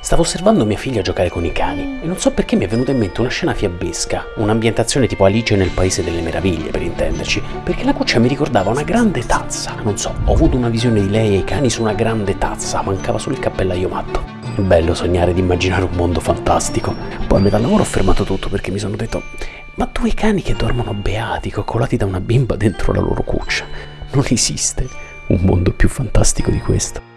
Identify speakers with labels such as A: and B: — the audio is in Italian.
A: Stavo osservando mia figlia giocare con i cani e non so perché mi è venuta in mente una scena fiabesca, un'ambientazione tipo Alice nel Paese delle Meraviglie per intenderci, perché la cuccia mi ricordava una grande tazza, non so, ho avuto una visione di lei e i cani su una grande tazza, mancava solo il cappellaio matto. È bello sognare di immaginare un mondo fantastico. Poi a metà lavoro ho fermato tutto perché mi sono detto, ma due cani che dormono beati, coccolati da una bimba dentro la loro cuccia. Non esiste un mondo più fantastico di questo.